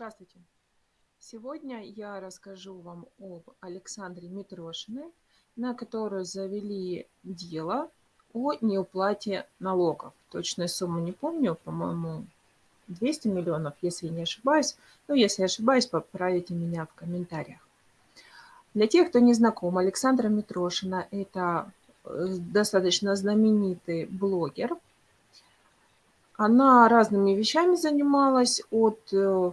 Здравствуйте! Сегодня я расскажу вам об Александре Митрошиной, на которую завели дело о неуплате налогов. Точную сумму не помню, по-моему, 200 миллионов, если не ошибаюсь. Но если ошибаюсь, поправите меня в комментариях. Для тех, кто не знаком, Александра Митрошина – это э, достаточно знаменитый блогер. Она разными вещами занималась, от э,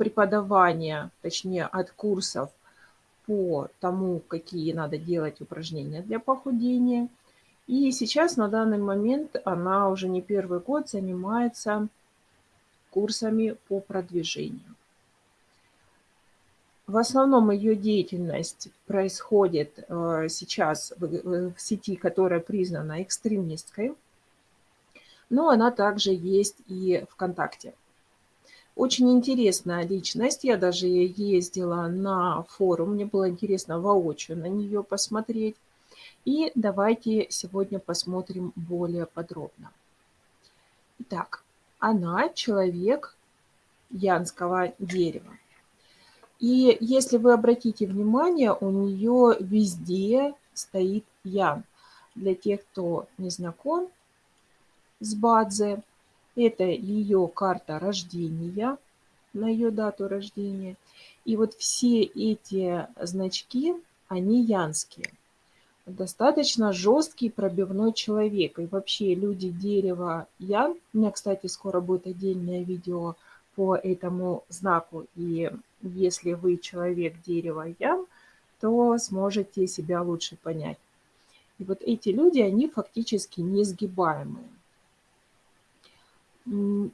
преподавания, точнее от курсов по тому, какие надо делать упражнения для похудения. И сейчас на данный момент она уже не первый год занимается курсами по продвижению. В основном ее деятельность происходит э, сейчас в сети, которая признана экстремистской, но она также есть и ВКонтакте. Очень интересная личность. Я даже ездила на форум. Мне было интересно воочию на нее посмотреть. И давайте сегодня посмотрим более подробно. Итак, она человек янского дерева. И если вы обратите внимание, у нее везде стоит ян. Для тех, кто не знаком с Бадзе, это ее карта рождения, на ее дату рождения. И вот все эти значки, они янские. Достаточно жесткий пробивной человек. И вообще люди дерева ян, у меня, кстати, скоро будет отдельное видео по этому знаку. И если вы человек дерева ян, то сможете себя лучше понять. И вот эти люди, они фактически несгибаемые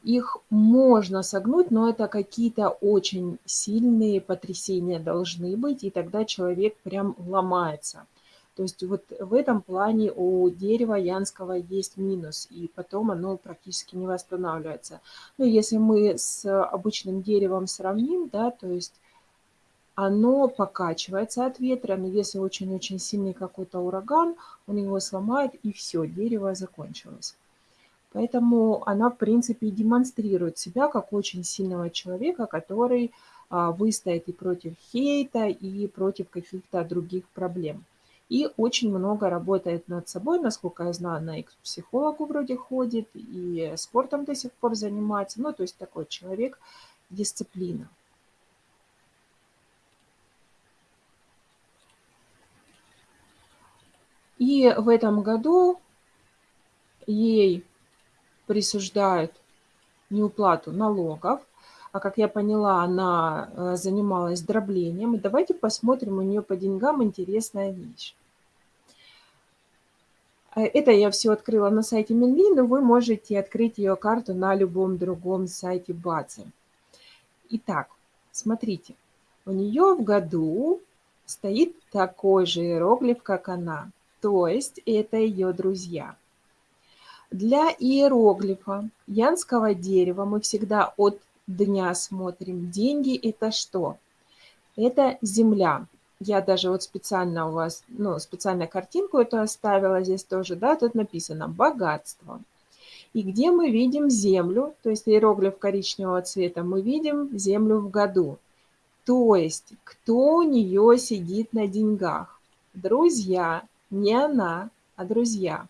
их можно согнуть, но это какие-то очень сильные потрясения должны быть, и тогда человек прям ломается. То есть вот в этом плане у дерева янского есть минус, и потом оно практически не восстанавливается. Но если мы с обычным деревом сравним, да, то есть оно покачивается от ветра, но если очень-очень сильный какой-то ураган, он его сломает, и все, дерево закончилось. Поэтому она, в принципе, демонстрирует себя как очень сильного человека, который а, выстоит и против хейта, и против каких-то других проблем. И очень много работает над собой, насколько я знаю, она и к психологу вроде ходит, и спортом до сих пор занимается. Ну, то есть такой человек дисциплина. И в этом году ей присуждают неуплату налогов. А как я поняла, она э, занималась дроблением. И давайте посмотрим у нее по деньгам интересная вещь. Э, это я все открыла на сайте Минли, но вы можете открыть ее карту на любом другом сайте базы. Итак, смотрите, у нее в году стоит такой же иероглиф, как она. То есть это ее друзья. Для иероглифа янского дерева мы всегда от дня смотрим. Деньги – это что? Это земля. Я даже вот специально у вас, ну, специально картинку эту оставила здесь тоже, да, тут написано «богатство». И где мы видим землю, то есть иероглиф коричневого цвета, мы видим землю в году. То есть кто у нее сидит на деньгах? Друзья, не она, а друзья.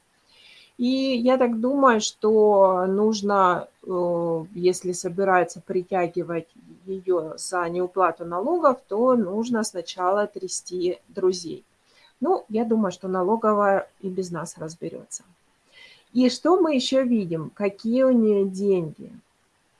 И я так думаю, что нужно, э, если собирается притягивать ее за неуплату налогов, то нужно сначала трясти друзей. Ну, я думаю, что налоговая и без нас разберется. И что мы еще видим? Какие у нее деньги?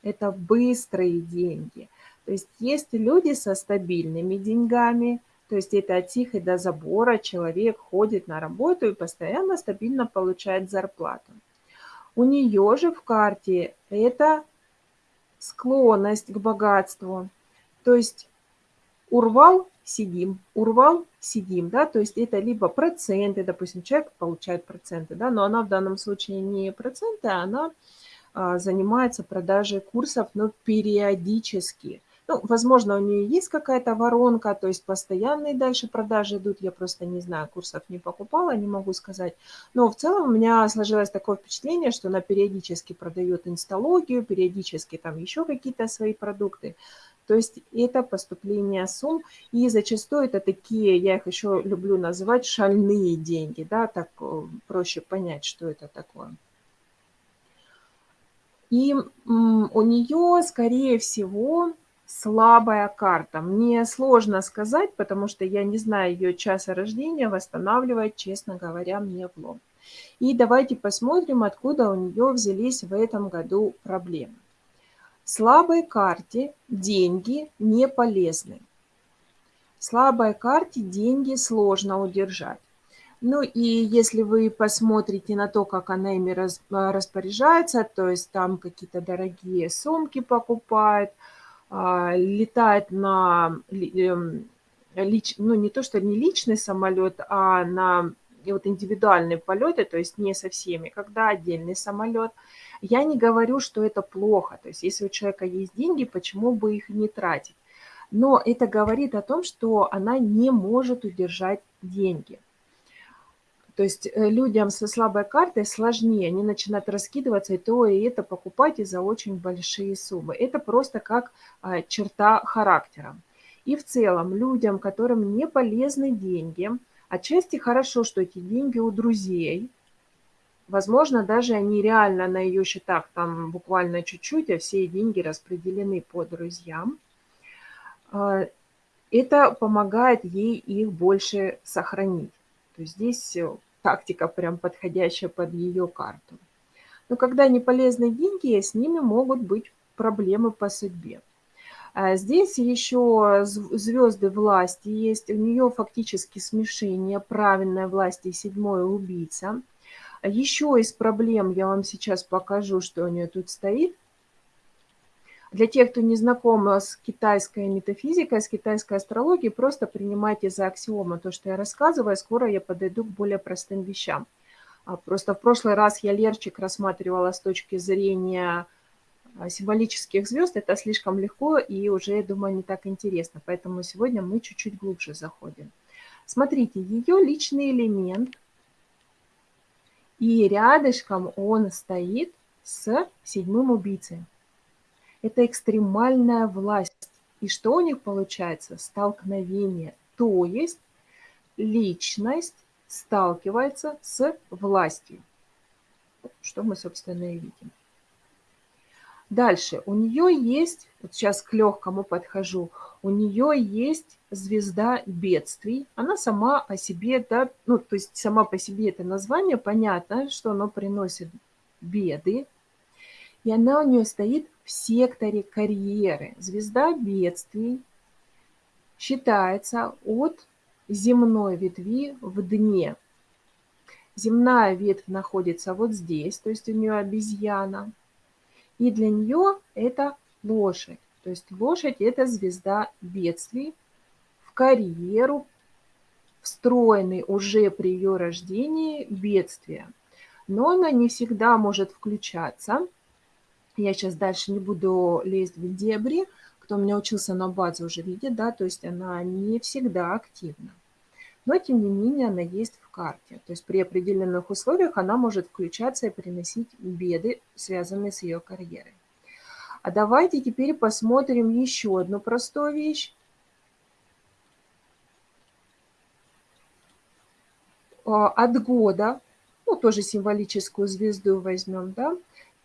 Это быстрые деньги. То есть есть люди со стабильными деньгами, то есть это от тихой до забора человек ходит на работу и постоянно стабильно получает зарплату. У нее же в карте это склонность к богатству. То есть урвал – сидим, урвал – сидим. Да? То есть это либо проценты, допустим, человек получает проценты, да? но она в данном случае не проценты, а она а, занимается продажей курсов, но периодически – Ну, возможно, у нее есть какая-то воронка, то есть постоянные дальше продажи идут. Я просто не знаю, курсов не покупала, не могу сказать. Но в целом у меня сложилось такое впечатление, что она периодически продает инсталогию, периодически там еще какие-то свои продукты. То есть это поступление сумм, и зачастую это такие, я их еще люблю называть, шальные деньги, да, так э, проще понять, что это такое. И у нее, скорее всего, слабая карта. Мне сложно сказать, потому что я не знаю ее часа рождения, восстанавливать, честно говоря, мне в лом. И давайте посмотрим, откуда у нее взялись в этом году проблемы. Слабой карте деньги не полезны. Слабой карте деньги сложно удержать. Ну и если вы посмотрите на то, как она ими распоряжается, то есть там какие-то дорогие сумки покупает, летает на, эм, лич, ну не то, что не личный самолет, а на вот индивидуальные полеты, то есть не со всеми, когда отдельный самолет – я не говорю, что это плохо. То есть если у человека есть деньги, почему бы их не тратить? Но это говорит о том, что она не может удержать деньги. То есть э, людям со слабой картой сложнее, они начинают раскидываться и то, и это покупать и за очень большие суммы. Это просто как а, черта характера. И в целом людям, которым не полезны деньги, отчасти хорошо, что эти деньги у друзей, Возможно, даже они реально на ее счетах там буквально чуть-чуть, а все деньги распределены по друзьям. А, это помогает ей их больше сохранить. То есть здесь э, тактика прям подходящая под ее карту. Но когда не полезны деньги, с ними могут быть проблемы по судьбе. А здесь еще звезды власти есть. У нее фактически смешение правильной власти и седьмой убийца – Еще из проблем я вам сейчас покажу, что у нее тут стоит. Для тех, кто не знаком с китайской метафизикой, с китайской астрологией, просто принимайте за аксиому то, что я рассказываю. Скоро я подойду к более простым вещам. А просто в прошлый раз я Лерчик рассматривала с точки зрения а, символических звезд. Это слишком легко и уже, я думаю, не так интересно. Поэтому сегодня мы чуть-чуть глубже заходим. Смотрите, ее личный элемент – и рядышком он стоит с седьмым убийцей. Это экстремальная власть. И что у них получается? Столкновение. То есть личность сталкивается с властью. Что мы, собственно, и видим. Дальше. У нее есть, вот сейчас к легкому подхожу, у нее есть звезда бедствий. Она сама о себе, да, ну, то есть сама по себе это название, понятно, что оно приносит беды. И она у нее стоит в секторе карьеры. Звезда бедствий считается от земной ветви в дне. Земная ветвь находится вот здесь, то есть у нее обезьяна – и для нее это лошадь. То есть лошадь – это звезда бедствий в карьеру, встроенный уже при ее рождении бедствия. Но она не всегда может включаться. Я сейчас дальше не буду лезть в дебри. Кто у меня учился на базе уже видит, да, то есть она не всегда активна но тем не менее она есть в карте. То есть при определенных условиях она может включаться и приносить беды, связанные с ее карьерой. А давайте теперь посмотрим еще одну простую вещь. А, от года, ну тоже символическую звезду возьмем, да,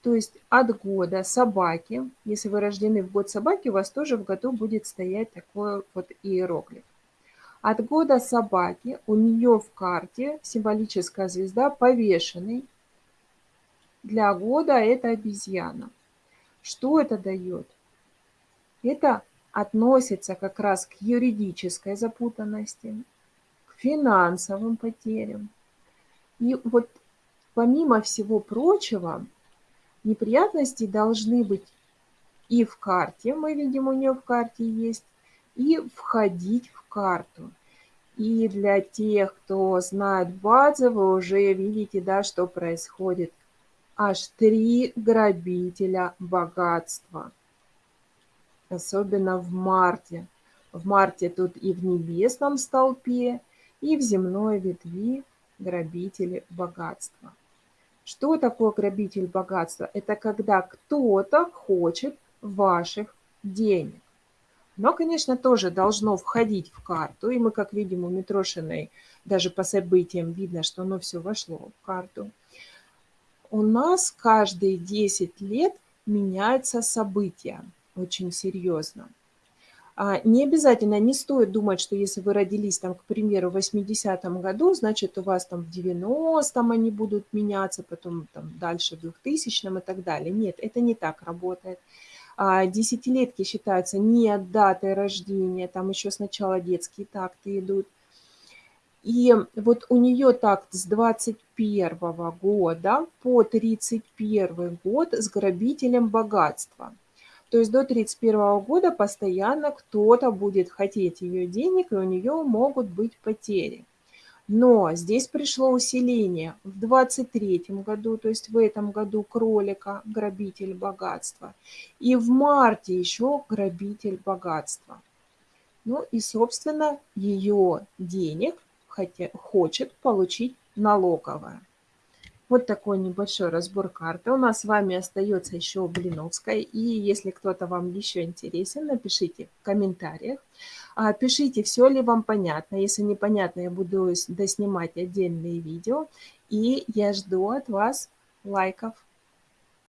то есть от года собаки, если вы рождены в год собаки, у вас тоже в году будет стоять такой вот иероглиф. От года собаки у нее в карте символическая звезда повешенный. Для года это обезьяна. Что это дает? Это относится как раз к юридической запутанности, к финансовым потерям. И вот помимо всего прочего, неприятности должны быть и в карте, мы видим, у нее в карте есть, и входить в карту. И для тех, кто знает базы, вы уже видите, да, что происходит. Аж три грабителя богатства. особенно в марте. В марте тут и в небесном столпе, и в земной ветви грабители богатства. Что такое грабитель богатства? Это когда кто-то хочет ваших денег. Но, конечно, тоже должно входить в карту. И мы, как видим, у Митрошиной даже по событиям видно, что оно все вошло в карту. У нас каждые 10 лет меняются события очень серьезно. А, не обязательно, не стоит думать, что если вы родились, там, к примеру, в 80-м году, значит, у вас там в 90-м они будут меняться, потом там дальше в 2000-м и так далее. Нет, это не так работает. А, десятилетки считаются не от даты рождения, там еще сначала детские такты идут. И вот у нее такт с 21 года по 31 год с грабителем богатства. То есть до 31 года постоянно кто-то будет хотеть ее денег, и у нее могут быть потери. Но здесь пришло усиление в 23 году, то есть в этом году кролика, грабитель богатства. И в марте еще грабитель богатства. Ну и, собственно, ее денег хотя, хочет получить налоговая. Вот такой небольшой разбор карты. У нас с вами остается еще Блиновская. И если кто-то вам еще интересен, напишите в комментариях. А, пишите, все ли вам понятно. Если непонятно, я буду доснимать отдельные видео. И я жду от вас лайков.